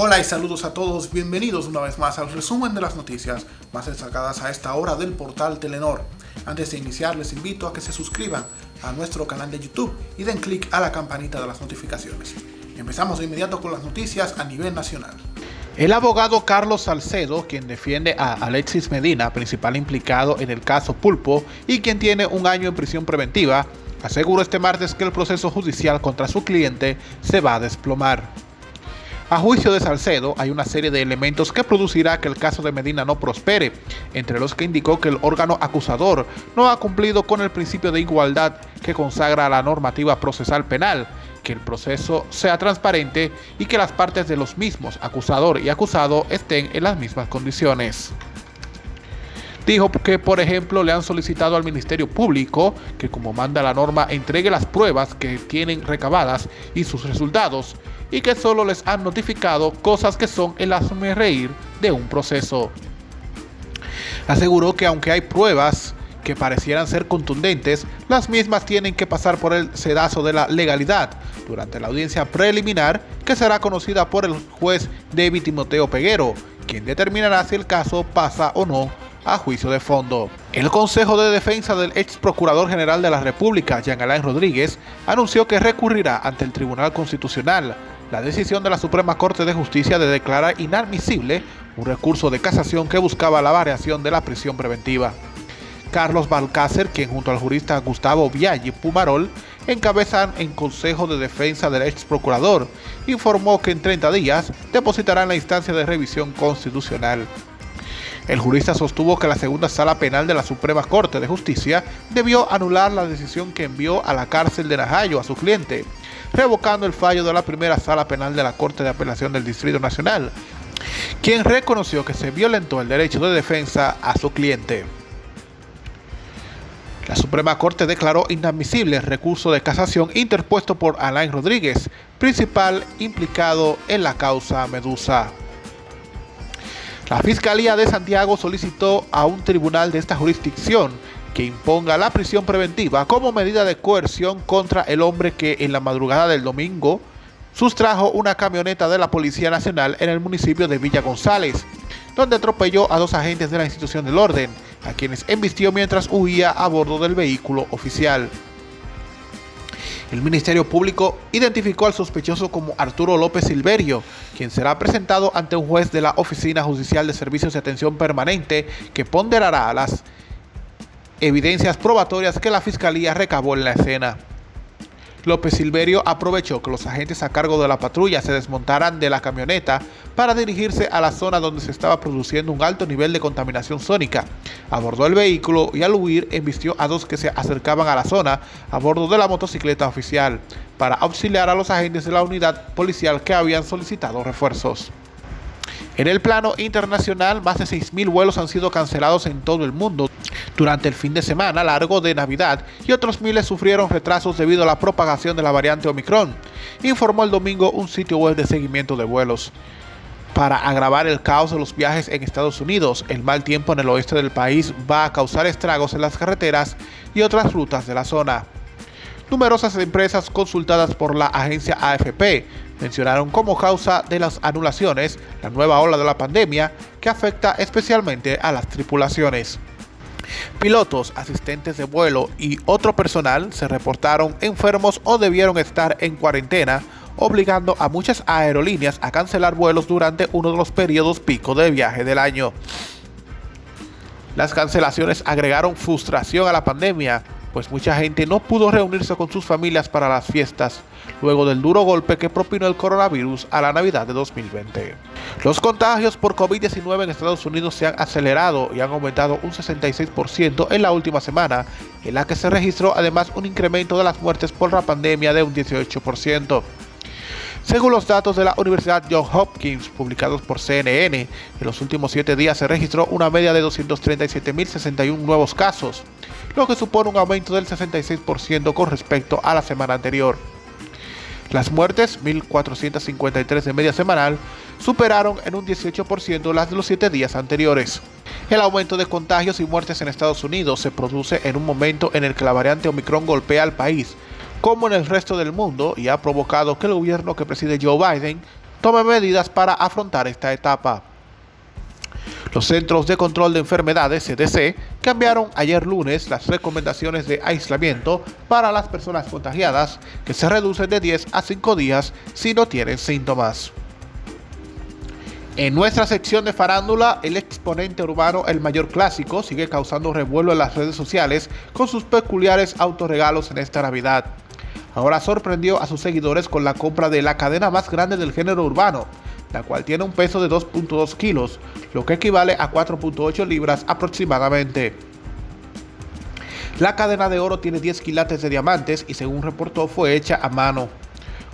Hola y saludos a todos, bienvenidos una vez más al resumen de las noticias más destacadas a esta hora del portal Telenor. Antes de iniciar les invito a que se suscriban a nuestro canal de YouTube y den clic a la campanita de las notificaciones. Empezamos de inmediato con las noticias a nivel nacional. El abogado Carlos Salcedo, quien defiende a Alexis Medina, principal implicado en el caso Pulpo y quien tiene un año en prisión preventiva, aseguró este martes que el proceso judicial contra su cliente se va a desplomar. A juicio de Salcedo, hay una serie de elementos que producirá que el caso de Medina no prospere, entre los que indicó que el órgano acusador no ha cumplido con el principio de igualdad que consagra la normativa procesal penal, que el proceso sea transparente y que las partes de los mismos, acusador y acusado, estén en las mismas condiciones. Dijo que, por ejemplo, le han solicitado al Ministerio Público que, como manda la norma, entregue las pruebas que tienen recabadas y sus resultados, y que solo les han notificado cosas que son el reír de un proceso. Aseguró que aunque hay pruebas que parecieran ser contundentes, las mismas tienen que pasar por el sedazo de la legalidad durante la audiencia preliminar que será conocida por el juez David Timoteo Peguero, quien determinará si el caso pasa o no a juicio de fondo. El Consejo de Defensa del ex Procurador General de la República, Jean Alain Rodríguez, anunció que recurrirá ante el Tribunal Constitucional la decisión de la Suprema Corte de Justicia de declarar inadmisible un recurso de casación que buscaba la variación de la prisión preventiva. Carlos Balcácer, quien junto al jurista Gustavo Viaggi Pumarol encabezan en Consejo de Defensa del ex procurador, informó que en 30 días depositarán la instancia de revisión constitucional. El jurista sostuvo que la segunda sala penal de la Suprema Corte de Justicia debió anular la decisión que envió a la cárcel de Najayo a su cliente, revocando el fallo de la primera sala penal de la Corte de Apelación del Distrito Nacional, quien reconoció que se violentó el derecho de defensa a su cliente. La Suprema Corte declaró inadmisible el recurso de casación interpuesto por Alain Rodríguez, principal implicado en la causa Medusa. La Fiscalía de Santiago solicitó a un tribunal de esta jurisdicción que imponga la prisión preventiva como medida de coerción contra el hombre que en la madrugada del domingo sustrajo una camioneta de la Policía Nacional en el municipio de Villa González, donde atropelló a dos agentes de la institución del orden, a quienes embistió mientras huía a bordo del vehículo oficial. El Ministerio Público identificó al sospechoso como Arturo López Silverio, quien será presentado ante un juez de la Oficina Judicial de Servicios de Atención Permanente que ponderará las evidencias probatorias que la Fiscalía recabó en la escena. López Silverio aprovechó que los agentes a cargo de la patrulla se desmontaran de la camioneta para dirigirse a la zona donde se estaba produciendo un alto nivel de contaminación sónica. Abordó el vehículo y al huir embistió a dos que se acercaban a la zona a bordo de la motocicleta oficial para auxiliar a los agentes de la unidad policial que habían solicitado refuerzos. En el plano internacional, más de 6.000 vuelos han sido cancelados en todo el mundo durante el fin de semana largo de Navidad y otros miles sufrieron retrasos debido a la propagación de la variante Omicron, informó el domingo un sitio web de seguimiento de vuelos. Para agravar el caos de los viajes en Estados Unidos, el mal tiempo en el oeste del país va a causar estragos en las carreteras y otras rutas de la zona. Numerosas empresas consultadas por la agencia AFP mencionaron como causa de las anulaciones la nueva ola de la pandemia que afecta especialmente a las tripulaciones. Pilotos, asistentes de vuelo y otro personal se reportaron enfermos o debieron estar en cuarentena, obligando a muchas aerolíneas a cancelar vuelos durante uno de los periodos pico de viaje del año. Las cancelaciones agregaron frustración a la pandemia, pues mucha gente no pudo reunirse con sus familias para las fiestas, luego del duro golpe que propinó el coronavirus a la Navidad de 2020. Los contagios por COVID-19 en Estados Unidos se han acelerado y han aumentado un 66% en la última semana, en la que se registró además un incremento de las muertes por la pandemia de un 18%. Según los datos de la Universidad Johns Hopkins publicados por CNN, en los últimos siete días se registró una media de 237.061 nuevos casos, lo que supone un aumento del 66% con respecto a la semana anterior. Las muertes, 1.453 de media semanal, superaron en un 18% las de los siete días anteriores. El aumento de contagios y muertes en Estados Unidos se produce en un momento en el que la variante Omicron golpea al país, como en el resto del mundo y ha provocado que el gobierno que preside Joe Biden tome medidas para afrontar esta etapa. Los Centros de Control de Enfermedades, CDC, cambiaron ayer lunes las recomendaciones de aislamiento para las personas contagiadas, que se reducen de 10 a 5 días si no tienen síntomas. En nuestra sección de farándula, el exponente urbano El Mayor Clásico sigue causando revuelo en las redes sociales con sus peculiares autorregalos en esta Navidad. Ahora sorprendió a sus seguidores con la compra de la cadena más grande del género urbano, la cual tiene un peso de 2.2 kilos, lo que equivale a 4.8 libras aproximadamente. La cadena de oro tiene 10 quilates de diamantes y según reportó fue hecha a mano.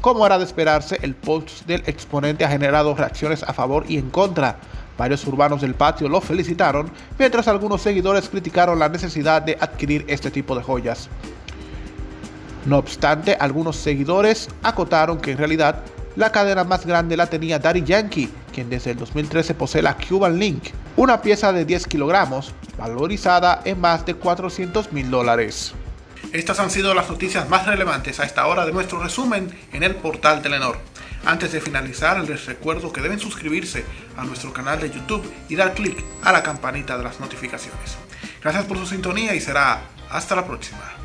Como era de esperarse, el post del exponente ha generado reacciones a favor y en contra. Varios urbanos del patio lo felicitaron, mientras algunos seguidores criticaron la necesidad de adquirir este tipo de joyas. No obstante, algunos seguidores acotaron que en realidad la cadena más grande la tenía Daddy Yankee, quien desde el 2013 posee la Cuban Link, una pieza de 10 kilogramos, valorizada en más de 400 mil dólares. Estas han sido las noticias más relevantes a esta hora de nuestro resumen en el portal Telenor. Antes de finalizar, les recuerdo que deben suscribirse a nuestro canal de YouTube y dar clic a la campanita de las notificaciones. Gracias por su sintonía y será hasta la próxima.